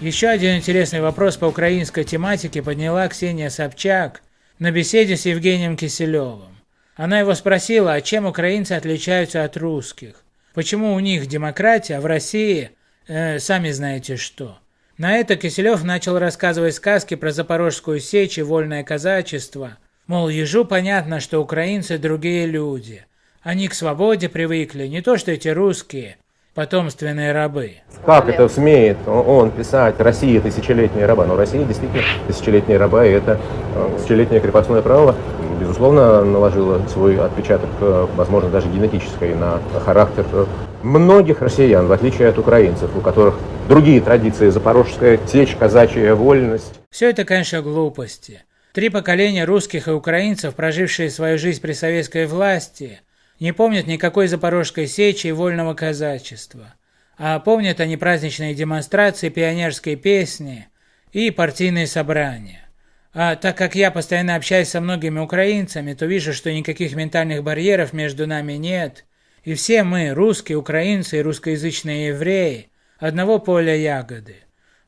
Еще один интересный вопрос по украинской тематике подняла Ксения Собчак на беседе с Евгением Киселевым. Она его спросила, а чем украинцы отличаются от русских? Почему у них демократия, а в России э, сами знаете что? На это Киселев начал рассказывать сказки про Запорожскую сечь и вольное казачество. Мол, ежу понятно, что украинцы другие люди. Они к свободе привыкли, не то что эти русские, потомственные рабы. Как это смеет он писать «Россия тысячелетняя раба»? Но Россия действительно тысячелетняя раба, и это э, тысячелетнее крепостное право, безусловно, наложило свой отпечаток, э, возможно, даже генетический, на характер многих россиян, в отличие от украинцев, у которых другие традиции, запорожская течь, казачья вольность. Все это, конечно, глупости. Три поколения русских и украинцев, прожившие свою жизнь при советской власти, не помнят никакой запорожской сечи и вольного казачества, а помнят они праздничные демонстрации, пионерские песни и партийные собрания. А так как я постоянно общаюсь со многими украинцами, то вижу, что никаких ментальных барьеров между нами нет, и все мы, русские, украинцы и русскоязычные евреи, одного поля ягоды.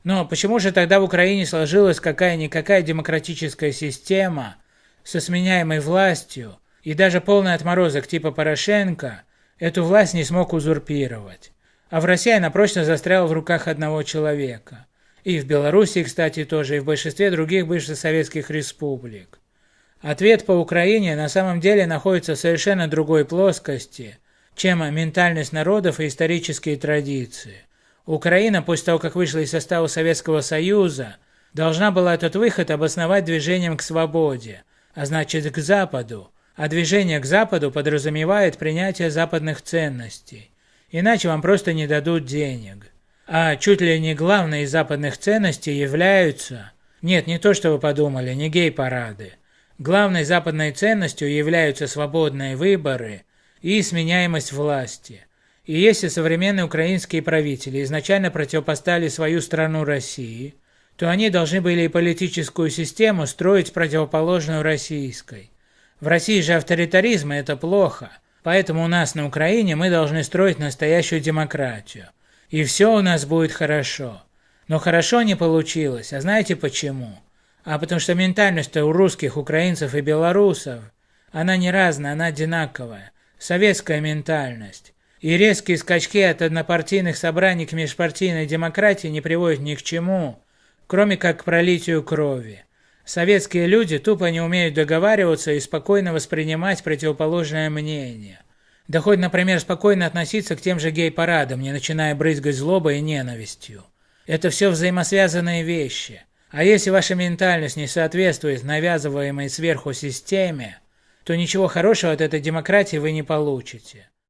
Но почему же тогда в Украине сложилась какая-никакая демократическая система со сменяемой властью, и даже полный отморозок типа Порошенко эту власть не смог узурпировать. А в России она прочно застряла в руках одного человека. И в Белоруссии, кстати, тоже, и в большинстве других бывших советских республик. Ответ по Украине на самом деле находится в совершенно другой плоскости, чем ментальность народов и исторические традиции. Украина, после того, как вышла из состава Советского Союза, должна была этот выход обосновать движением к свободе, а значит к Западу, а движение к Западу подразумевает принятие западных ценностей, иначе вам просто не дадут денег. А чуть ли не главной из западных ценностей являются... Нет, не то, что вы подумали, не гей-парады. Главной западной ценностью являются свободные выборы и сменяемость власти. И если современные украинские правители изначально противопоставили свою страну России, то они должны были и политическую систему строить противоположную российской. В России же авторитаризм – это плохо, поэтому у нас на Украине мы должны строить настоящую демократию. И все у нас будет хорошо. Но хорошо не получилось, а знаете почему? А потому что ментальность у русских, украинцев и белорусов, она не разная, она одинаковая. Советская ментальность. И резкие скачки от однопартийных собраний к межпартийной демократии не приводят ни к чему, кроме как к пролитию крови. Советские люди тупо не умеют договариваться и спокойно воспринимать противоположное мнение. Да хоть, например, спокойно относиться к тем же гей-парадам, не начиная брызгать злобой и ненавистью. Это все взаимосвязанные вещи. А если ваша ментальность не соответствует навязываемой сверху системе, то ничего хорошего от этой демократии вы не получите.